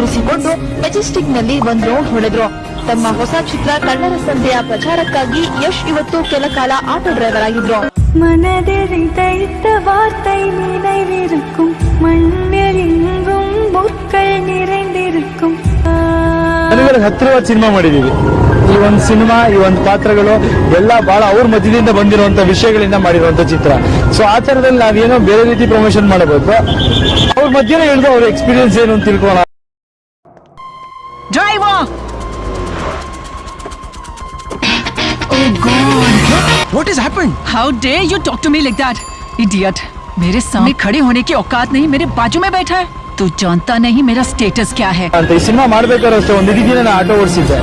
ಕೂರಿಸಿಕೊಂಡು ಮೆಜೆಸ್ಟಿಕ್ ನಲ್ಲಿ ಒಂದ್ ರೌಂಡ್ ಹೊಡೆದ್ರು ತಮ್ಮ ಹೊಸ ಚಿತ್ರ ಕಳ್ಳರ ಸಂತೆಯ ಪ್ರಚಾರಕ್ಕಾಗಿ ಯಶ್ ಇವತ್ತು ಕೆಲ ಕಾಲ ಆಟೋ ಡ್ರೈವರ್ ಆಗಿದ್ರು மனதில் தைத்த வார்த்தை நினைவிருக்கும் மண்ணில் எங்கும் முற்கள் நிறைந்திருக்கும் ನನಗೆ ಹತ್ತಿರವಾದ ಸಿನಿಮಾ ಮಾಡಿದೀವಿ ಈ ಒಂದು ಸಿನಿಮಾ ಈ ಒಂದು ಪಾತ್ರಗಳು ಎಲ್ಲ ಬಹಳ ಅವ್ರ ಮಧ್ಯದಿಂದ ಬಂದಿರುವಂತ ವಿಷಯಗಳಿಂದ ಮಾಡಿರುವಂತ ಚಿತ್ರ ಸೊ ಆ ತರದಲ್ಲಿ ನಾವೇನೋ ಬೇರೆ ರೀತಿ ಪ್ರಮೋಷನ್ ಮಾಡಬೇಕು ಅವ್ರ ಮಧ್ಯೆ ಹೇಳಿದ್ರು ಅವ್ರ ಎಕ್ಸ್ಪೀರಿಯನ್ಸ್ ಏನು ಅಂತ ತಿಳ್ಕೊಳ್ಳೋಣ Driver! Oh God! What has happened? How dare you talk to me like that, idiot! मेरे सामने खड़े होने की औकात नहीं मेरे बाजू में बैठा है तू जानता नहीं मेरा स्टेटस क्या है ಅಂತ ಈ ಸಿನಿಮಾ ಮಾಡ್ಬೇಕಾದ್ರೆ ಅಷ್ಟೇ ಒಂದು ಇಡೀ ದಿನ ನಾನು auto ಓಡಿಸಿದ್ದೆ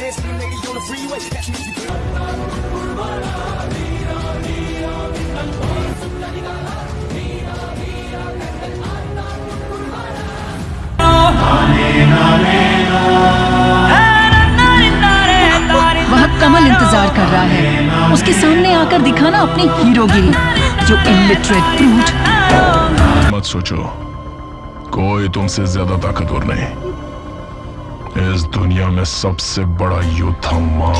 chance with the lady on the freeway. Catch me if you can. वह कमल इंतज़ार कर रहा है उसके सामने आकर दिखाना अपनी हीरोगिरी जो इलिटरेट ब्रूट मत सोचो कोई तुमसे ज़्यादा ताकतवर नहीं इस दुनिया में सबसे बड़ा योद्धा माँ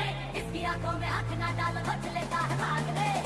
Bye. आँखों तो में हाथ ना डाल घुट लेता है भाग ले।